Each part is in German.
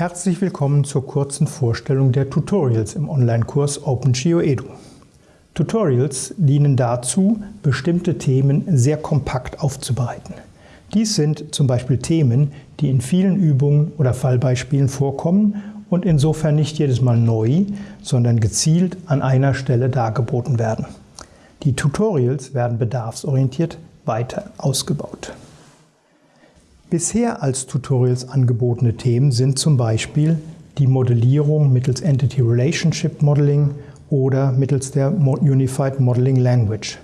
Herzlich willkommen zur kurzen Vorstellung der Tutorials im Online-Kurs OpenGeoEDU. Tutorials dienen dazu, bestimmte Themen sehr kompakt aufzubereiten. Dies sind zum Beispiel Themen, die in vielen Übungen oder Fallbeispielen vorkommen und insofern nicht jedes Mal neu, sondern gezielt an einer Stelle dargeboten werden. Die Tutorials werden bedarfsorientiert weiter ausgebaut. Bisher als Tutorials angebotene Themen sind zum Beispiel die Modellierung mittels Entity Relationship Modeling oder mittels der Unified Modeling Language.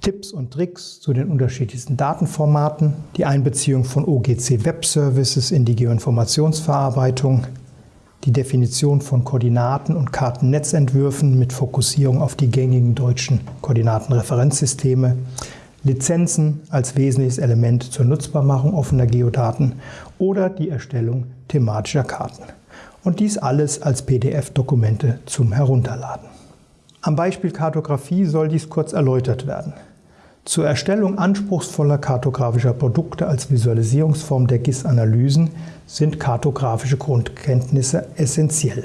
Tipps und Tricks zu den unterschiedlichsten Datenformaten, die Einbeziehung von OGC Web Services in die Geoinformationsverarbeitung, die Definition von Koordinaten und Kartennetzentwürfen mit Fokussierung auf die gängigen deutschen Koordinatenreferenzsysteme, Lizenzen als wesentliches Element zur Nutzbarmachung offener Geodaten oder die Erstellung thematischer Karten. Und dies alles als PDF-Dokumente zum Herunterladen. Am Beispiel Kartografie soll dies kurz erläutert werden. Zur Erstellung anspruchsvoller kartografischer Produkte als Visualisierungsform der GIS-Analysen sind kartografische Grundkenntnisse essentiell.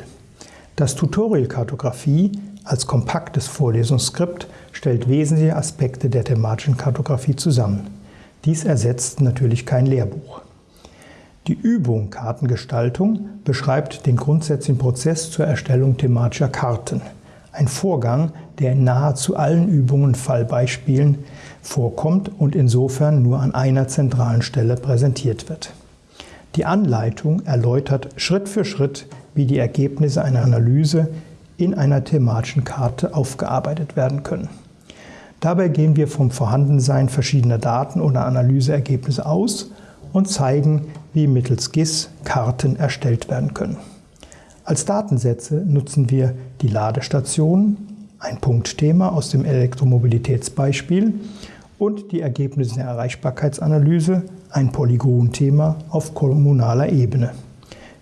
Das Tutorial Kartografie als kompaktes Vorlesungsskript stellt wesentliche Aspekte der thematischen Kartografie zusammen. Dies ersetzt natürlich kein Lehrbuch. Die Übung Kartengestaltung beschreibt den grundsätzlichen Prozess zur Erstellung thematischer Karten. Ein Vorgang, der in nahezu allen Übungen Fallbeispielen vorkommt und insofern nur an einer zentralen Stelle präsentiert wird. Die Anleitung erläutert Schritt für Schritt, wie die Ergebnisse einer Analyse in einer thematischen Karte aufgearbeitet werden können. Dabei gehen wir vom Vorhandensein verschiedener Daten oder Analyseergebnisse aus und zeigen, wie mittels GIS Karten erstellt werden können. Als Datensätze nutzen wir die Ladestation, ein Punktthema aus dem Elektromobilitätsbeispiel und die Ergebnisse der Erreichbarkeitsanalyse, ein Polygonthema auf kommunaler Ebene.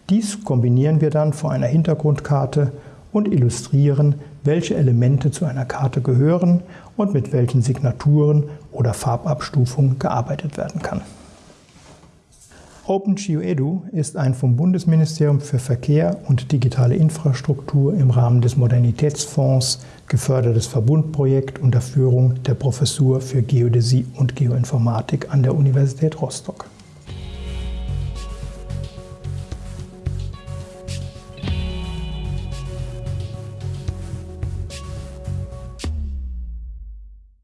Dies kombinieren wir dann vor einer Hintergrundkarte und illustrieren, welche Elemente zu einer Karte gehören und mit welchen Signaturen oder Farbabstufungen gearbeitet werden kann. OpenGeoEDU ist ein vom Bundesministerium für Verkehr und digitale Infrastruktur im Rahmen des Modernitätsfonds gefördertes Verbundprojekt unter Führung der Professur für Geodäsie und Geoinformatik an der Universität Rostock.